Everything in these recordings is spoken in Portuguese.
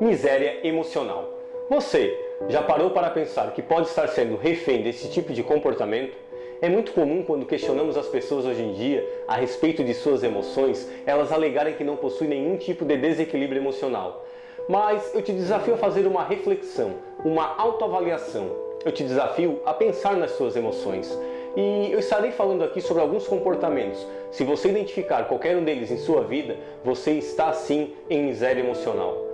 Miséria emocional. Você já parou para pensar que pode estar sendo refém desse tipo de comportamento? É muito comum quando questionamos as pessoas hoje em dia a respeito de suas emoções, elas alegarem que não possuem nenhum tipo de desequilíbrio emocional. Mas eu te desafio a fazer uma reflexão, uma autoavaliação. Eu te desafio a pensar nas suas emoções. E eu estarei falando aqui sobre alguns comportamentos. Se você identificar qualquer um deles em sua vida, você está sim em miséria emocional.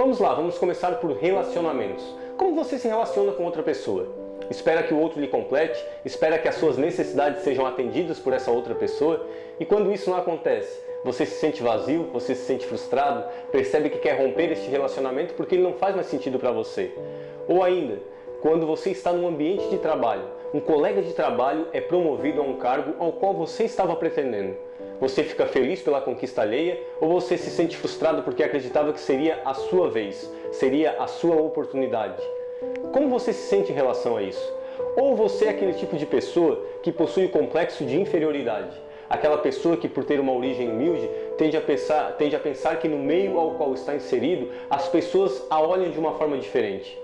Vamos lá, vamos começar por relacionamentos. Como você se relaciona com outra pessoa? Espera que o outro lhe complete? Espera que as suas necessidades sejam atendidas por essa outra pessoa? E quando isso não acontece, você se sente vazio, você se sente frustrado, percebe que quer romper este relacionamento porque ele não faz mais sentido para você. Ou ainda, quando você está num ambiente de trabalho, um colega de trabalho é promovido a um cargo ao qual você estava pretendendo. Você fica feliz pela conquista alheia ou você se sente frustrado porque acreditava que seria a sua vez, seria a sua oportunidade? Como você se sente em relação a isso? Ou você é aquele tipo de pessoa que possui o complexo de inferioridade? Aquela pessoa que, por ter uma origem humilde, tende a, pensar, tende a pensar que no meio ao qual está inserido, as pessoas a olham de uma forma diferente.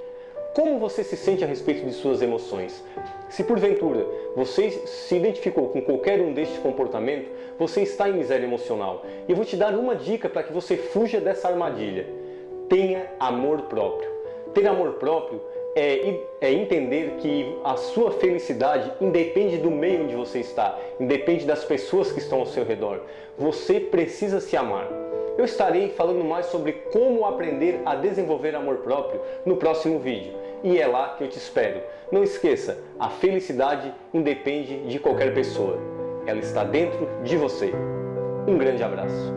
Como você se sente a respeito de suas emoções? Se porventura você se identificou com qualquer um destes comportamentos, você está em miséria emocional. E eu vou te dar uma dica para que você fuja dessa armadilha. Tenha amor próprio. Ter amor próprio é, é, entender que a sua felicidade independe do meio onde você está, independe das pessoas que estão ao seu redor. Você precisa se amar. Eu estarei falando mais sobre como aprender a desenvolver amor próprio no próximo vídeo. E é lá que eu te espero. Não esqueça, a felicidade independe de qualquer pessoa. Ela está dentro de você. Um grande abraço.